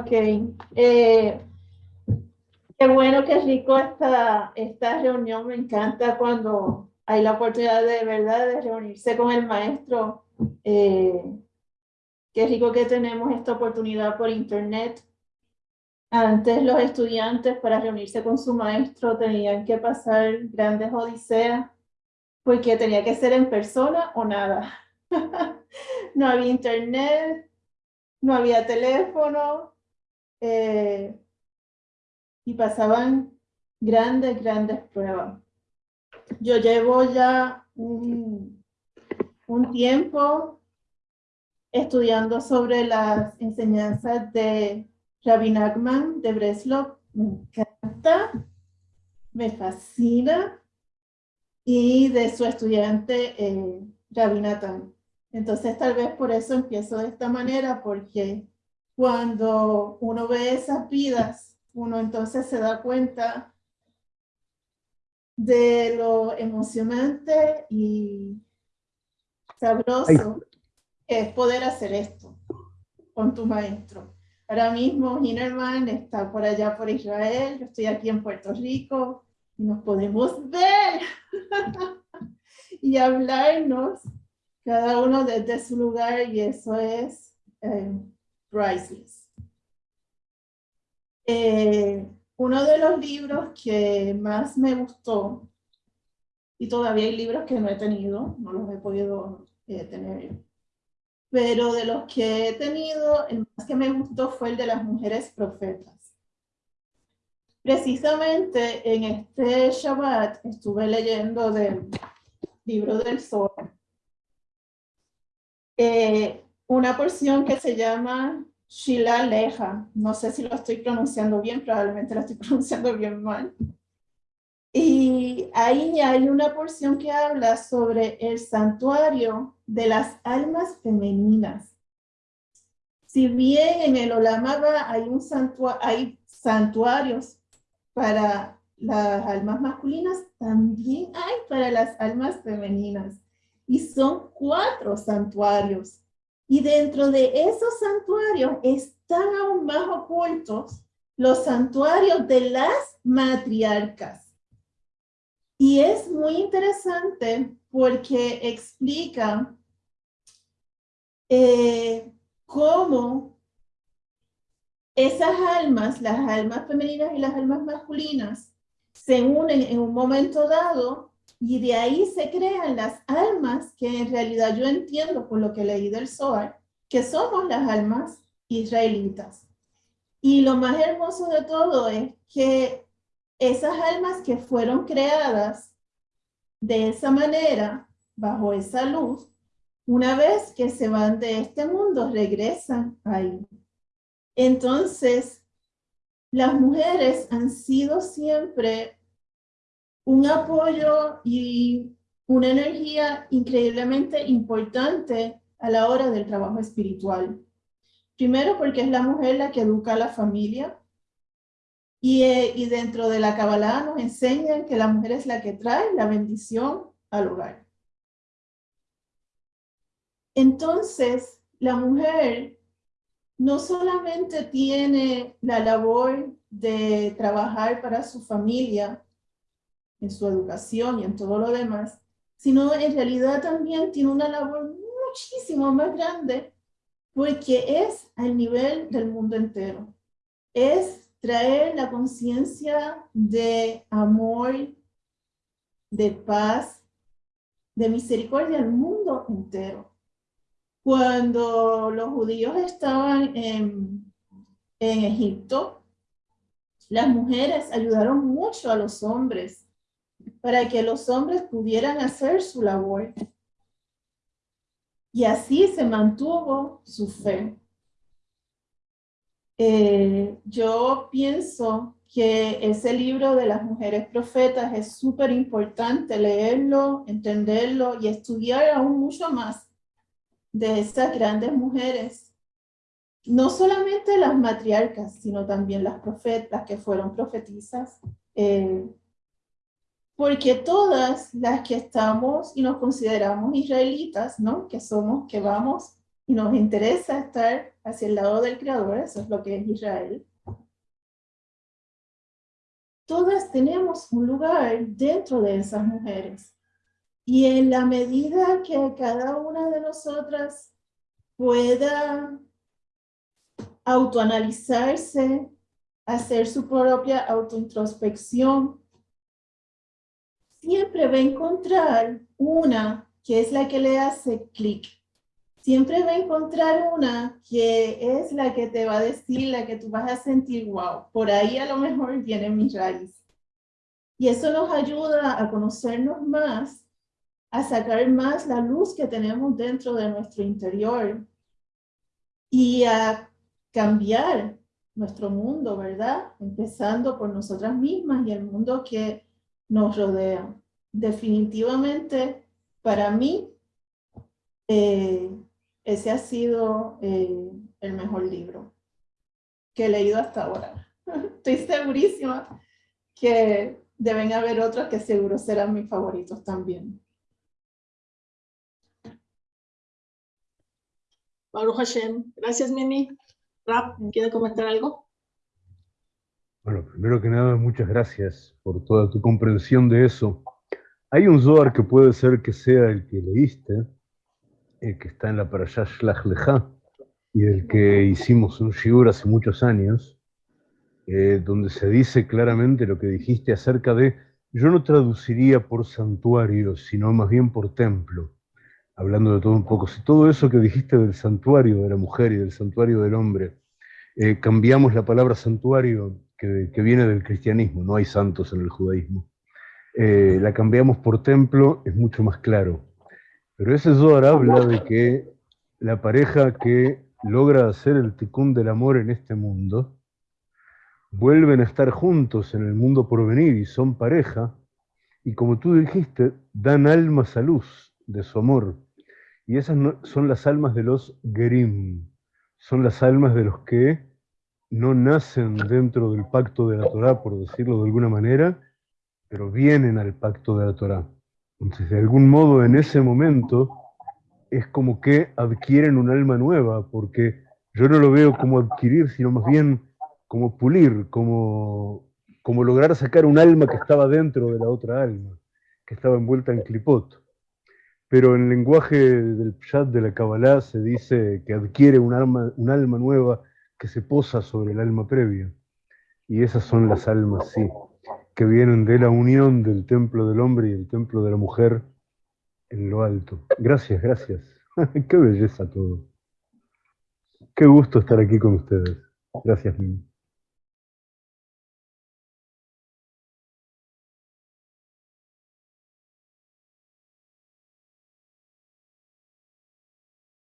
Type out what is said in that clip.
Ok. Eh, qué bueno, qué rico esta, esta reunión. Me encanta cuando hay la oportunidad de verdad de reunirse con el maestro. Eh, qué rico que tenemos esta oportunidad por internet. Antes los estudiantes para reunirse con su maestro tenían que pasar grandes odiseas porque tenía que ser en persona o nada. no había internet, no había teléfono, eh, y pasaban grandes, grandes pruebas. Yo llevo ya un, un tiempo estudiando sobre las enseñanzas de Rabbi Nachman de Breslov. Me encanta, me fascina, y de su estudiante eh, Rabbi Nathan. Entonces tal vez por eso empiezo de esta manera, porque cuando uno ve esas vidas, uno entonces se da cuenta de lo emocionante y sabroso que es poder hacer esto con tu maestro. Ahora mismo Hinerman está por allá por Israel, yo estoy aquí en Puerto Rico y nos podemos ver y hablarnos cada uno desde su lugar y eso es eh, priceless. Eh, uno de los libros que más me gustó, y todavía hay libros que no he tenido, no los he podido eh, tener, pero de los que he tenido, el más que me gustó fue el de las mujeres profetas. Precisamente en este Shabbat estuve leyendo del libro del Sol eh, una porción que se llama Shila Leja. No sé si lo estoy pronunciando bien, probablemente lo estoy pronunciando bien mal. Y ahí hay una porción que habla sobre el santuario de las almas femeninas. Si bien en el Olamaba hay, hay santuarios para las almas masculinas, también hay para las almas femeninas y son cuatro santuarios. Y dentro de esos santuarios están aún más ocultos los santuarios de las matriarcas. Y es muy interesante porque explica eh, cómo esas almas, las almas femeninas y las almas masculinas, se unen en un momento dado y de ahí se crean las almas que en realidad yo entiendo por lo que leí del Zohar, que somos las almas israelitas. Y lo más hermoso de todo es que esas almas que fueron creadas de esa manera, bajo esa luz, una vez que se van de este mundo, regresan ahí. Entonces, las mujeres han sido siempre un apoyo y una energía increíblemente importante a la hora del trabajo espiritual. Primero porque es la mujer la que educa a la familia y, eh, y dentro de la Kabbalah nos enseñan que la mujer es la que trae la bendición al hogar. Entonces, la mujer no solamente tiene la labor de trabajar para su familia, en su educación y en todo lo demás, sino en realidad también tiene una labor muchísimo más grande porque es al nivel del mundo entero. Es traer la conciencia de amor, de paz, de misericordia al mundo entero. Cuando los judíos estaban en, en Egipto, las mujeres ayudaron mucho a los hombres para que los hombres pudieran hacer su labor. Y así se mantuvo su fe. Eh, yo pienso que ese libro de las mujeres profetas es súper importante leerlo, entenderlo y estudiar aún mucho más de esas grandes mujeres. No solamente las matriarcas, sino también las profetas que fueron profetizas. Eh, porque todas las que estamos y nos consideramos israelitas, ¿no? Que somos, que vamos y nos interesa estar hacia el lado del Creador, eso es lo que es Israel, todas tenemos un lugar dentro de esas mujeres. Y en la medida que cada una de nosotras pueda autoanalizarse, hacer su propia autointrospección, siempre va a encontrar una que es la que le hace clic. Siempre va a encontrar una que es la que te va a decir, la que tú vas a sentir, wow, por ahí a lo mejor viene mi raíz. Y eso nos ayuda a conocernos más, a sacar más la luz que tenemos dentro de nuestro interior y a cambiar nuestro mundo, ¿verdad? Empezando por nosotras mismas y el mundo que nos rodea. Definitivamente, para mí, eh, ese ha sido eh, el mejor libro que he leído hasta ahora. Estoy segurísima que deben haber otros que seguro serán mis favoritos también. Baruch Hashem. Gracias, Mimi. Rap, ¿quiere comentar algo? Bueno, primero que nada, muchas gracias por toda tu comprensión de eso. Hay un Zohar que puede ser que sea el que leíste, el que está en la Parashah Shlach Lecha, y del que hicimos un shiur hace muchos años, eh, donde se dice claramente lo que dijiste acerca de, yo no traduciría por santuario, sino más bien por templo, hablando de todo un poco. Si todo eso que dijiste del santuario de la mujer y del santuario del hombre, eh, cambiamos la palabra santuario que, viene del cristianismo, no hay santos en el judaísmo, eh, la cambiamos por templo, es mucho más claro. Pero ese Zohar habla de que la pareja que logra hacer el ticún del amor en este mundo, vuelven a estar juntos en el mundo por venir y son pareja, y como tú dijiste, dan almas a luz de su amor. Y esas son las almas de los Gerim, son las almas de los que no nacen dentro del pacto de la Torah, por decirlo de alguna manera, pero vienen al pacto de la Torah. Entonces, de algún modo, en ese momento, es como que adquieren un alma nueva, porque yo no lo veo como adquirir, sino más bien como pulir, como, como lograr sacar un alma que estaba dentro de la otra alma, que estaba envuelta en clipot. Pero en el lenguaje del pshat de la Kabbalah se dice que adquiere un alma, un alma nueva que se posa sobre el alma previa. Y esas son las almas, sí, que vienen de la unión del templo del hombre y el templo de la mujer en lo alto. Gracias, gracias. Qué belleza todo. Qué gusto estar aquí con ustedes. Gracias, Mimi.